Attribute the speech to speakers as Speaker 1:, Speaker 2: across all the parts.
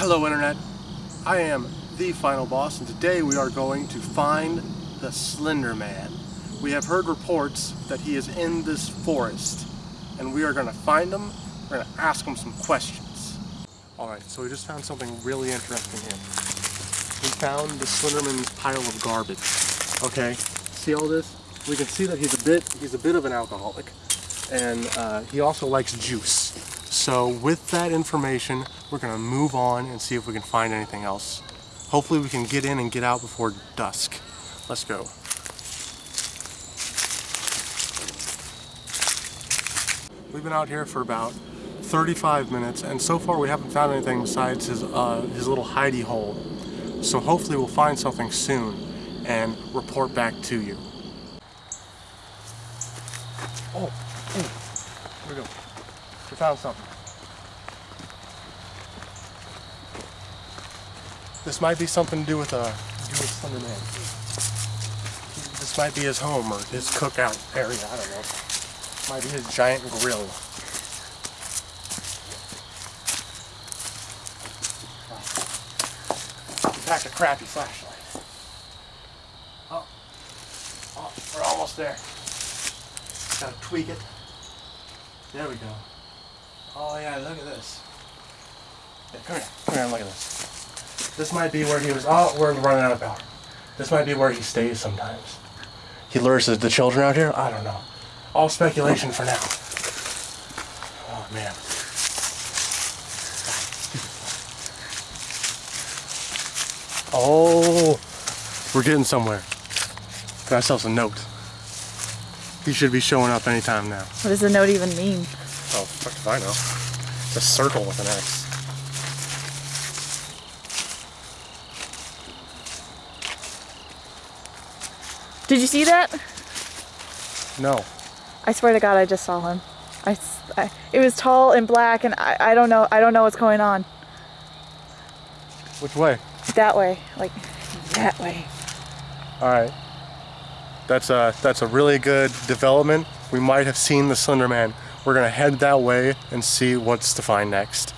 Speaker 1: Hello Internet, I am the Final Boss and today we are going to find the Slender Man. We have heard reports that he is in this forest and we are going to find him, we're going to ask him some questions. Alright, so we just found something really interesting here. We found the Slenderman's pile of garbage. Okay, see all this? We can see that he's a bit, he's a bit of an alcoholic and uh, he also likes juice. So with that information, we're gonna move on and see if we can find anything else. Hopefully we can get in and get out before dusk. Let's go. We've been out here for about 35 minutes and so far we haven't found anything besides his, uh, his little hidey hole. So hopefully we'll find something soon and report back to you. Oh, oh, here we go. We found something. This might be something to do with, uh, with Slender Man. This might be his home or his cookout area, I don't know. Might be his giant grill. Packed a crappy flashlight. Oh, oh, we're almost there. Gotta tweak it. There we go. Oh yeah, look at this. Yeah, come here, come here and look at this. This might be where he was, oh, we're running out of power. This might be where he stays sometimes. He lures the, the children out here? I don't know. All speculation for now. Oh man. Oh, we're getting somewhere. Got ourselves a note. He should be showing up anytime now.
Speaker 2: What does the note even mean?
Speaker 1: Oh, fuck if I know. It's a circle with an X.
Speaker 2: Did you see that?
Speaker 1: No.
Speaker 2: I swear to God, I just saw him. I, I- it was tall and black, and I, I don't know. I don't know what's going on.
Speaker 1: Which way?
Speaker 2: That way, like that way.
Speaker 1: All right. That's a that's a really good development. We might have seen the Slender Man. We're gonna head that way and see what's to find next.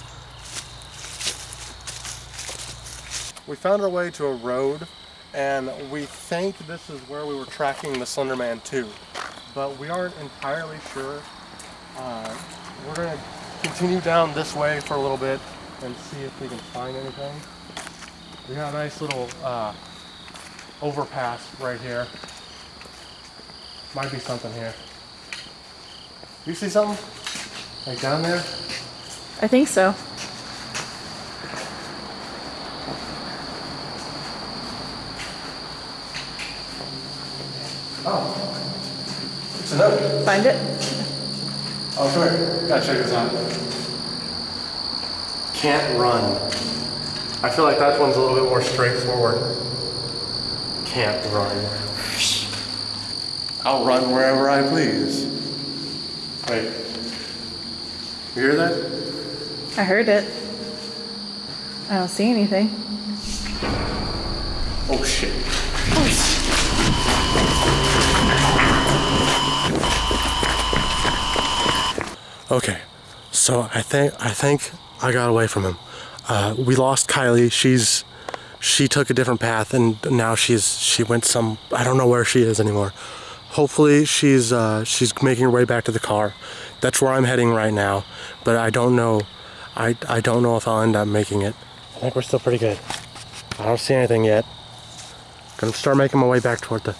Speaker 1: We found our way to a road, and we think this is where we were tracking the Slender Man to, but we aren't entirely sure. Uh, we're gonna continue down this way for a little bit and see if we can find anything. We got a nice little uh, overpass right here. Might be something here. You see something? Like down there?
Speaker 2: I think so.
Speaker 1: Oh. It's a note.
Speaker 2: Find it.
Speaker 1: Oh, come here. Gotta check this out. Can't run. I feel like that one's a little bit more straightforward. Can't run. I'll run wherever I please. Wait. You hear that?
Speaker 2: I heard it. I don't see anything.
Speaker 1: Oh shit. Okay, so I think I think I got away from him. Uh, we lost Kylie. She's she took a different path, and now she's she went some. I don't know where she is anymore. Hopefully, she's uh, she's making her way back to the car. That's where I'm heading right now, but I don't know. I I don't know if I'll end up making it. I think we're still pretty good. I don't see anything yet. Gonna start making my way back toward the